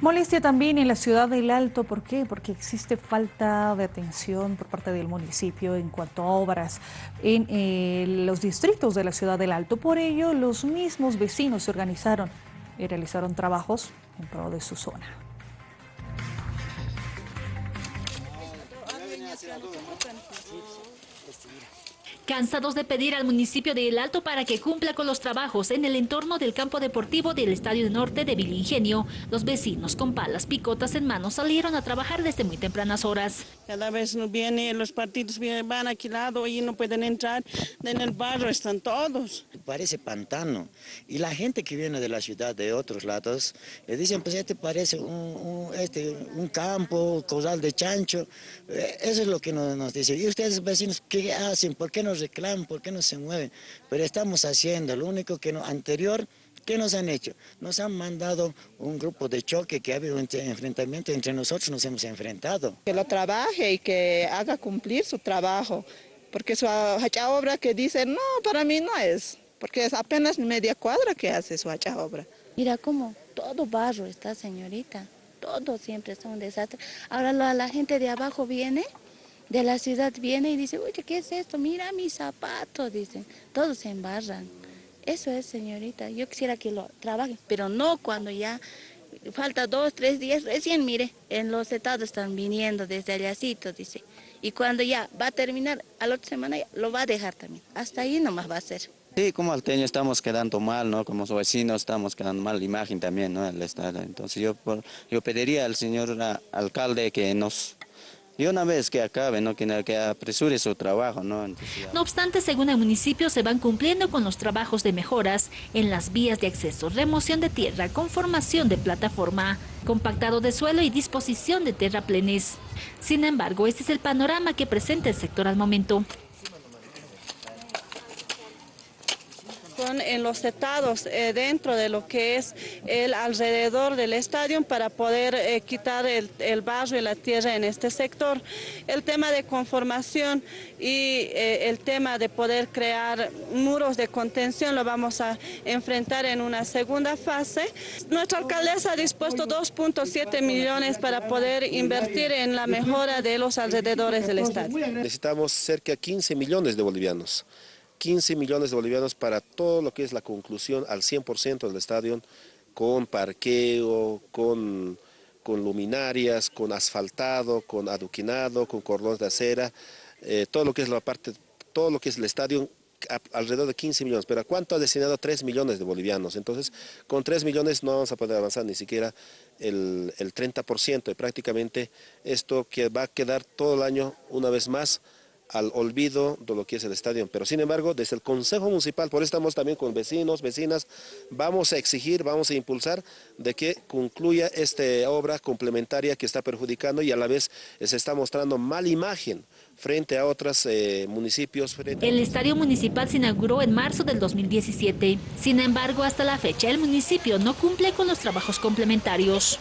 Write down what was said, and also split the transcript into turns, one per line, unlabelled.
Molestia también en la ciudad del Alto, ¿por qué? Porque existe falta de atención por parte del municipio en cuanto a obras en eh, los distritos de la ciudad del Alto. Por ello, los mismos vecinos se organizaron y realizaron trabajos en pro de su zona.
Cansados de pedir al municipio de El Alto para que cumpla con los trabajos en el entorno del campo deportivo del Estadio Norte de Vilingenio, los vecinos con palas picotas en mano salieron a trabajar desde muy tempranas horas.
Cada vez nos vienen los partidos van aquí lado y no pueden entrar, en el barrio están todos.
Parece pantano y la gente que viene de la ciudad de otros lados le dicen pues este parece un, este, un campo, caudal de chancho, eh, eso es lo que nos, nos dicen. ¿Y ustedes vecinos qué hacen? ¿Por qué no reclaman, por qué no se mueven, pero estamos haciendo, lo único que no, anterior, ¿qué nos han hecho? Nos han mandado un grupo de choque que ha habido un enfrentamiento entre nosotros, nos hemos enfrentado.
Que lo trabaje y que haga cumplir su trabajo, porque su hacha obra que dice, no, para mí no es, porque es apenas media cuadra que hace su hacha obra.
Mira cómo todo barro está, señorita, todo siempre es un desastre. Ahora la, la gente de abajo viene de la ciudad viene y dice, oye, ¿qué es esto? Mira mis zapatos, dicen. Todos se embarran. Eso es, señorita. Yo quisiera que lo trabajen, pero no cuando ya falta dos, tres días. Recién, mire, en los estados están viniendo desde allácito, dice. Y cuando ya va a terminar, a la otra semana lo va a dejar también. Hasta ahí nomás va a ser.
Sí, como alteño estamos quedando mal, ¿no? Como vecinos estamos quedando mal la imagen también, ¿no? El estado. Entonces yo, yo pediría al señor alcalde que nos y una vez que acabe, ¿no? que, que apresure su trabajo. ¿no?
no obstante, según el municipio, se van cumpliendo con los trabajos de mejoras en las vías de acceso, remoción de tierra, conformación de plataforma, compactado de suelo y disposición de terraplenes. Sin embargo, este es el panorama que presenta el sector al momento.
En los estados eh, dentro de lo que es el alrededor del estadio para poder eh, quitar el, el, barro y la tierra en este sector. El tema de conformación y eh, el tema de poder crear muros de contención lo vamos a enfrentar en una segunda fase. Nuestra alcaldesa ha dispuesto 2.7 millones para poder invertir en la mejora de los alrededores del estadio.
Necesitamos cerca de 15 millones de bolivianos. 15 millones de bolivianos para todo lo que es la conclusión al 100% del estadio, con parqueo, con, con, luminarias, con asfaltado, con aduquinado, con cordones de acera, eh, todo lo que es la parte, todo lo que es el estadio alrededor de 15 millones, pero ¿a cuánto ha destinado 3 millones de bolivianos? Entonces, con 3 millones no vamos a poder avanzar ni siquiera el, el 30% y prácticamente esto que va a quedar todo el año una vez más al olvido de lo que es el estadio. Pero sin embargo, desde el Consejo Municipal, por eso estamos también con vecinos, vecinas, vamos a exigir, vamos a impulsar de que concluya esta obra complementaria que está perjudicando y a la vez se está mostrando mala imagen frente a otros eh, municipios.
El estadio municipal se inauguró en marzo del 2017. Sin embargo, hasta la fecha el municipio no cumple con los trabajos complementarios.